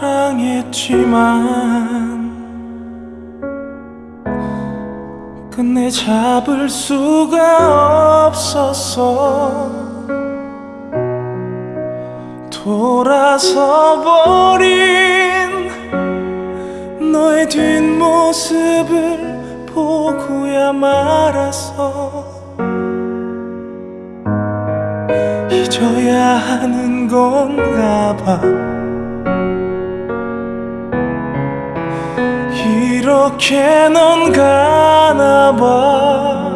사랑했지만 끝내 잡을 수가 없었어 돌아서 버린 너의 뒷모습을 보고야 말았어 잊어야 하는 건가 봐 이렇게 넌 가나 봐.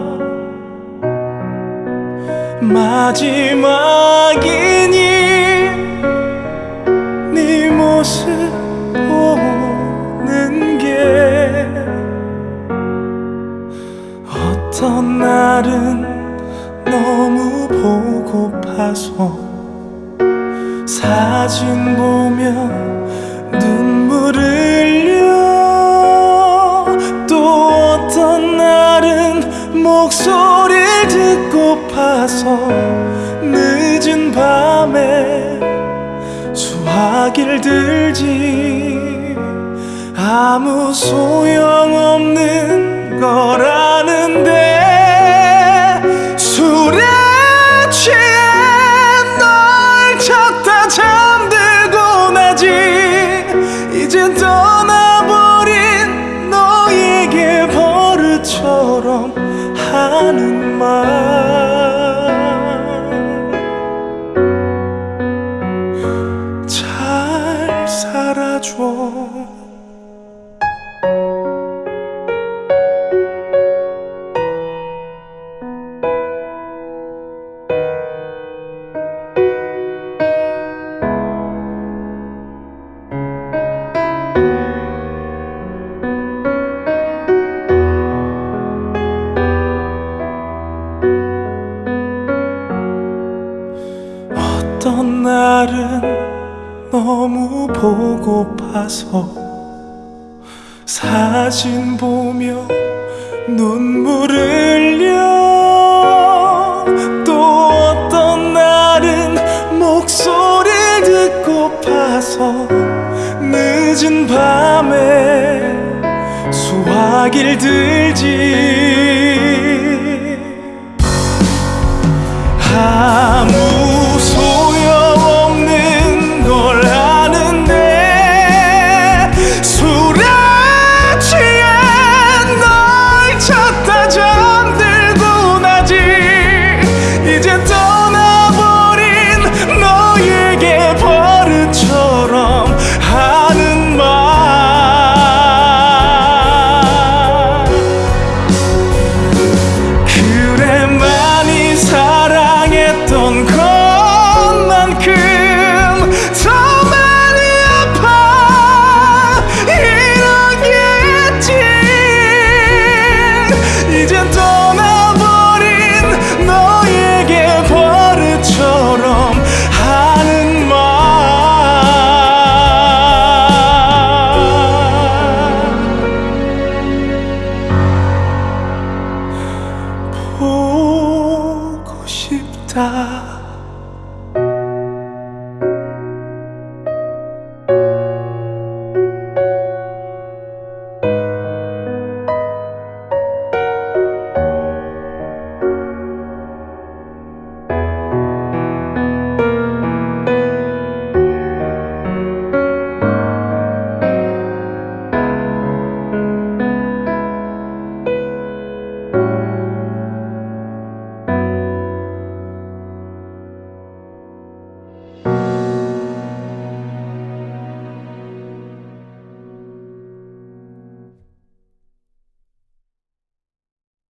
마지막이니 네 모습 보는 게 어떤 날은 너무 보고파서 사진 보며 목소리를 듣고파서 늦은 밤에 수화기를 들지 아무 소용없는 거라 하는 말. 잘 살아줘 날은 너무 보고파서 사진 보며 눈물 흘려. 또 어떤 날은 목소리를 듣고파서 늦은 밤에 수화기를 들지 家